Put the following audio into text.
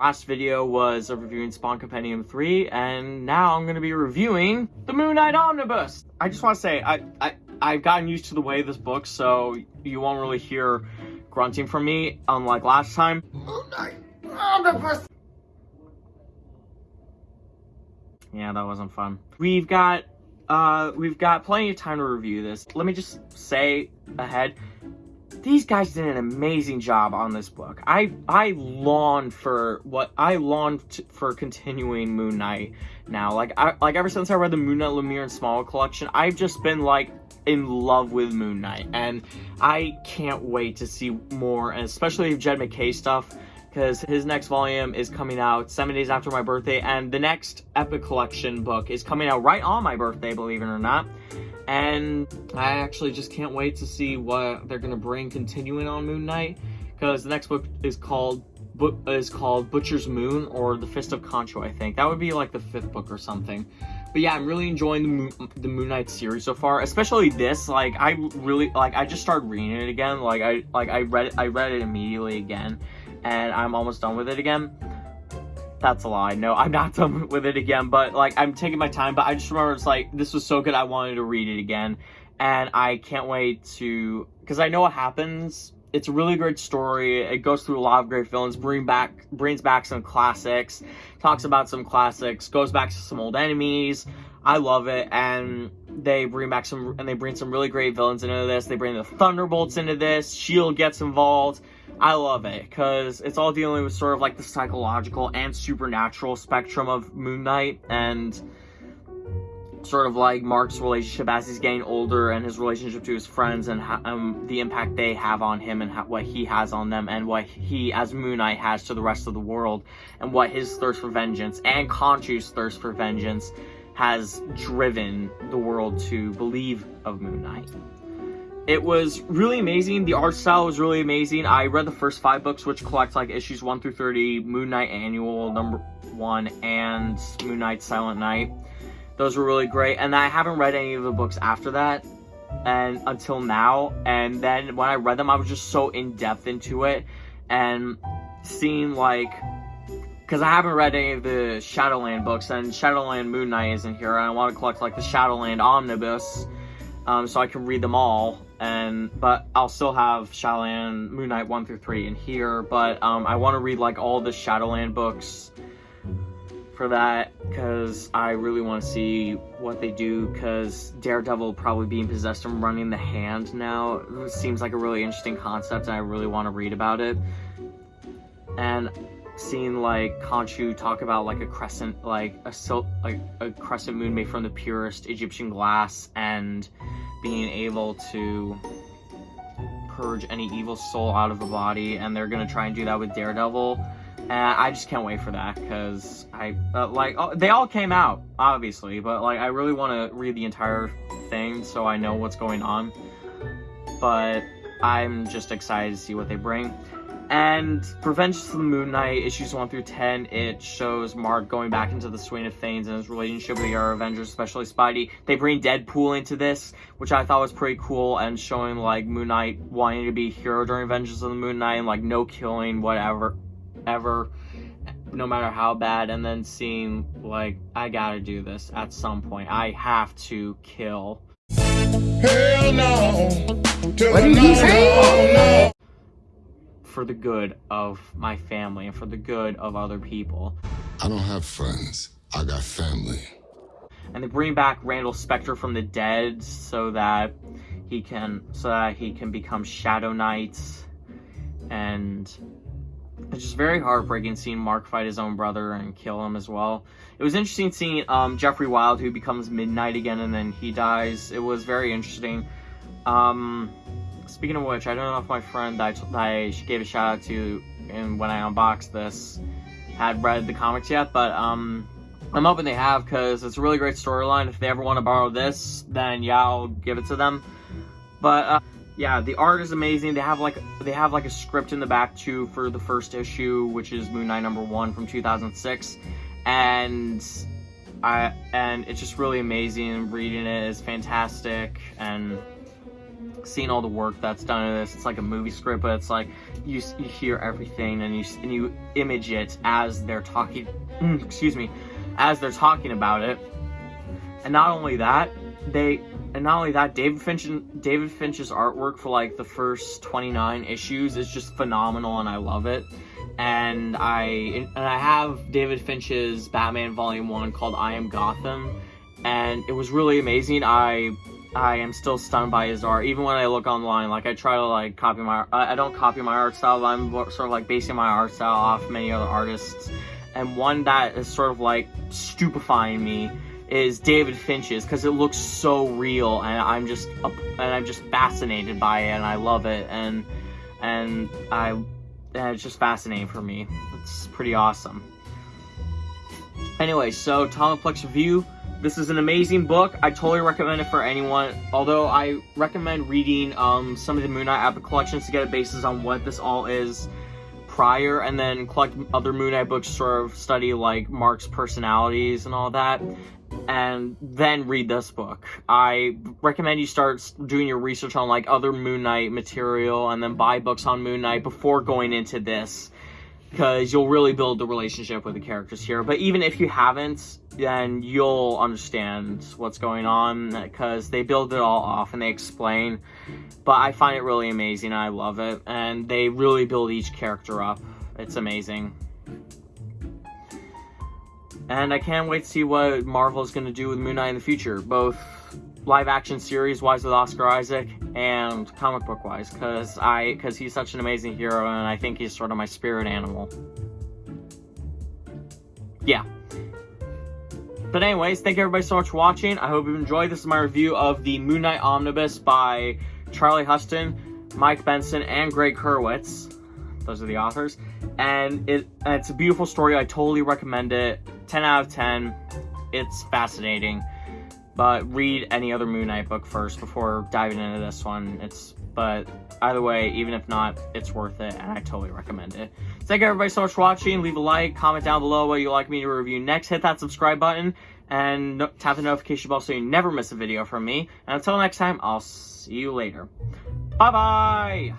Last video was of reviewing Spawn Compendium 3, and now I'm going to be reviewing the Moon Knight Omnibus. I just want to say, I, I, I've gotten used to the way this book, so you won't really hear grunting from me, unlike last time. Moon Knight Omnibus! Yeah, that wasn't fun. We've got, uh, we've got plenty of time to review this. Let me just say ahead, these guys did an amazing job on this book. I I long for what I long for continuing Moon Knight now. Like I like ever since I read the Moon Knight Lemire and Small collection, I've just been like in love with Moon Knight, and I can't wait to see more, and especially Jed MacKay stuff because his next volume is coming out seven days after my birthday, and the next Epic Collection book is coming out right on my birthday, believe it or not. And I actually just can't wait to see what they're gonna bring continuing on Moon Knight, because the next book is called book is called Butcher's Moon or The Fist of Khonshu, I think. That would be like the fifth book or something. But yeah, I'm really enjoying the Moon, the Moon Knight series so far, especially this. Like, I really like. I just started reading it again. Like, I like I read it. I read it immediately again, and I'm almost done with it again. That's a lie. No, I'm not done with it again, but like I'm taking my time, but I just remember it's like this was so good I wanted to read it again. And I can't wait to because I know what happens. It's a really great story. It goes through a lot of great villains, bring back brings back some classics, talks about some classics, goes back to some old enemies. I love it, and they bring back some and they bring some really great villains into this. They bring the Thunderbolts into this. Shield gets involved I love it because it's all dealing with sort of like the psychological and supernatural spectrum of Moon Knight and sort of like Mark's relationship as he's getting older and his relationship to his friends and um, the impact they have on him and what he has on them and what he as Moon Knight has to the rest of the world and what his thirst for vengeance and Khonshu's thirst for vengeance has driven the world to believe of Moon Knight. It was really amazing. The art style was really amazing. I read the first five books, which collect like issues 1 through 30, Moon Knight Annual number 1, and Moon Knight Silent Night. Those were really great. And I haven't read any of the books after that and until now. And then when I read them, I was just so in-depth into it. And seeing like because I haven't read any of the Shadowland books, and Shadowland Moon Knight isn't here, and I want to collect like the Shadowland Omnibus, um, so I can read them all and but I'll still have Shadowland Moon Knight 1 through 3 in here, but um, I want to read like all the Shadowland books for that because I really want to see what they do because Daredevil probably being possessed and running the hand now seems like a really interesting concept and I really want to read about it. And seeing like Khonshu talk about like a crescent, like a silk, like a crescent moon made from the purest Egyptian glass and being able to purge any evil soul out of the body, and they're gonna try and do that with Daredevil. And I just can't wait for that because I uh, like oh, they all came out obviously, but like I really want to read the entire thing so I know what's going on. But I'm just excited to see what they bring. And Revenge of the Moon Knight, issues 1 through 10, it shows Mark going back into the swing of things and his relationship with the other Avengers, especially Spidey. They bring Deadpool into this, which I thought was pretty cool, and showing, like, Moon Knight wanting to be a hero during Avengers of the Moon Knight, and, like, no killing, whatever, ever, no matter how bad, and then seeing, like, I gotta do this at some point. I have to kill. Hell no! What did he say? For the good of my family and for the good of other people. I don't have friends. I got family. And they bring back Randall Spector from the dead so that he can so that he can become Shadow Knight. And it's just very heartbreaking seeing Mark fight his own brother and kill him as well. It was interesting seeing um, Jeffrey Wilde who becomes Midnight again and then he dies. It was very interesting. Um, Speaking of which, I don't know if my friend that I, gave a shout out to and when I unboxed this had read the comics yet, but um, I'm hoping they have because it's a really great storyline. If they ever want to borrow this, then yeah, I'll give it to them. But uh, yeah, the art is amazing. They have like they have like a script in the back too for the first issue, which is Moon Knight number one from 2006, and I and it's just really amazing. Reading it is fantastic and seeing all the work that's done in this. It's like a movie script, but it's like you you hear everything and you and you image it as they're talking. Mm, excuse me, as they're talking about it. And not only that, they and not only that, David Finch David Finch's artwork for like the first 29 issues is just phenomenal, and I love it. And I and I have David Finch's Batman Volume One called I Am Gotham, and it was really amazing. I I am still stunned by his art. Even when I look online, like I try to like copy my, I don't copy my art style. I'm sort of like basing my art style off many other artists. And one that is sort of like stupefying me is David Finch's because it looks so real, and I'm just and I'm just fascinated by it, and I love it, and and I and it's just fascinating for me. It's pretty awesome. Anyway, so Tomoplex review this is an amazing book. I totally recommend it for anyone. Although I recommend reading um, some of the Moon Knight Epic collections to get a basis on what this all is prior, and then collect other Moon Knight books, sort of study like Mark's personalities and all that, and then read this book. I recommend you start doing your research on like other Moon Knight material, and then buy books on Moon Knight before going into this because you'll really build the relationship with the characters here. But even if you haven't, then you'll understand what's going on because they build it all off and they explain. But I find it really amazing. I love it. And they really build each character up. It's amazing. And I can't wait to see what Marvel is going to do with Moon Knight in the future, both live action series wise with Oscar Isaac and comic book wise because I because he's such an amazing hero and I think he's sort of my spirit animal. Yeah. But anyways, thank you everybody so much for watching. I hope you enjoyed. This is my review of the Moon Knight Omnibus by Charlie Huston, Mike Benson, and Gregg Hurwitz. Those are the authors. And it it's a beautiful story. I totally recommend it. 10 out of 10. It's fascinating. But read any other Moon Knight book first before diving into this one. It's but either way, even if not, it's worth it, and I totally recommend it. Thank you everybody so much for watching. Leave a like, comment down below what you'd like me to review next. Hit that subscribe button, and tap the notification bell so you never miss a video from me. And until next time, I'll see you later. Bye-bye!